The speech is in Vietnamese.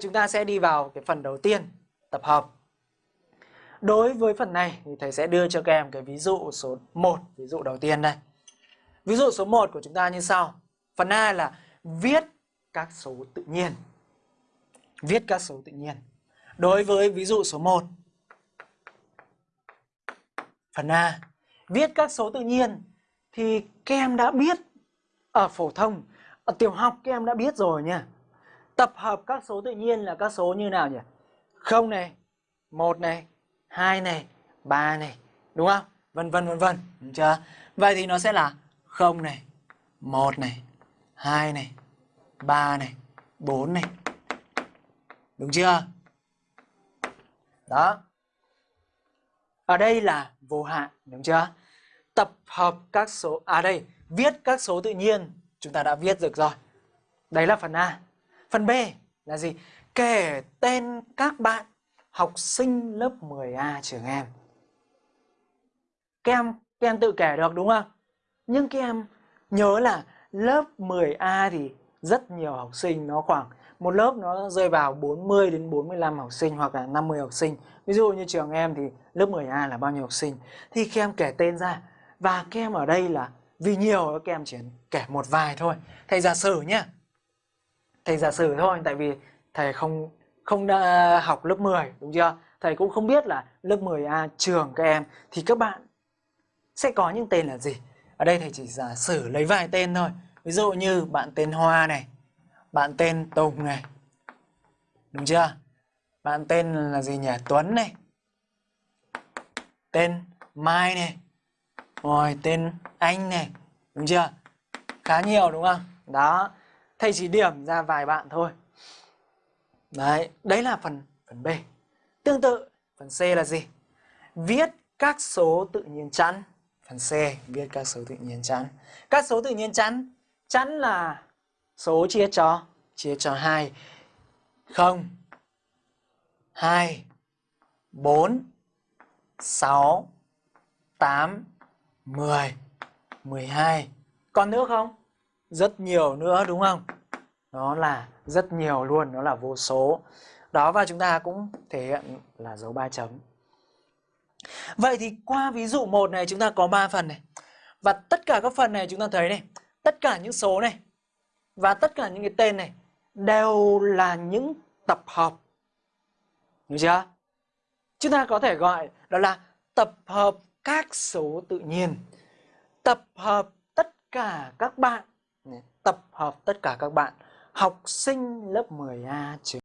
Chúng ta sẽ đi vào cái phần đầu tiên, tập hợp. Đối với phần này thì thầy sẽ đưa cho các em cái ví dụ số 1, ví dụ đầu tiên đây. Ví dụ số 1 của chúng ta như sau. Phần A là viết các số tự nhiên. Viết các số tự nhiên. Đối với ví dụ số 1. Phần A, viết các số tự nhiên thì các em đã biết ở phổ thông, ở tiểu học các em đã biết rồi nha. Tập hợp các số tự nhiên là các số như nào nhỉ? 0 này, 1 này, 2 này, 3 này, đúng không? Vân vân vân vân, đúng chưa? Vậy thì nó sẽ là 0 này, 1 này, 2 này, 3 này, 4 này. Đúng chưa? Đó. Ở đây là vô hạn, đúng chưa? Tập hợp các số à đây, viết các số tự nhiên chúng ta đã viết được rồi. Đấy là phần A. Phần B là gì? Kể tên các bạn học sinh lớp 10A trường em. Các em, các em tự kể được đúng không? Nhưng các em nhớ là lớp 10A thì rất nhiều học sinh nó khoảng một lớp nó rơi vào 40 đến 45 học sinh hoặc là 50 học sinh. Ví dụ như trường em thì lớp 10A là bao nhiêu học sinh thì các em kể tên ra và các em ở đây là vì nhiều các em chỉ kể một vài thôi. Thầy giả sử nhá. Thầy giả sử thôi tại vì thầy không không đã học lớp 10 đúng chưa? Thầy cũng không biết là lớp 10A trường các em thì các bạn sẽ có những tên là gì. Ở đây thầy chỉ giả sử lấy vài tên thôi. Ví dụ như bạn tên Hoa này, bạn tên Tùng này. Đúng chưa? Bạn tên là gì nhỉ? Tuấn này. Tên Mai này. Rồi tên anh này. Đúng chưa? Khá nhiều đúng không? Đó. Thầy chỉ điểm ra vài bạn thôi. Đấy, đấy là phần phần B. Tương tự, phần C là gì? Viết các số tự nhiên chẵn. Phần C, viết các số tự nhiên chẵn. Các số tự nhiên chẵn, chẵn là số chia cho chia cho 2 0 2 4 6 8 10 12 Còn nữa không? Rất nhiều nữa đúng không? Nó là rất nhiều luôn, nó là vô số. Đó và chúng ta cũng thể hiện là dấu ba chấm. Vậy thì qua ví dụ 1 này chúng ta có 3 phần này. Và tất cả các phần này chúng ta thấy này, tất cả những số này và tất cả những cái tên này đều là những tập hợp. Được chưa? Chúng ta có thể gọi đó là tập hợp các số tự nhiên. Tập hợp tất cả các bạn. Tập hợp tất cả các bạn. Học sinh lớp 10A trường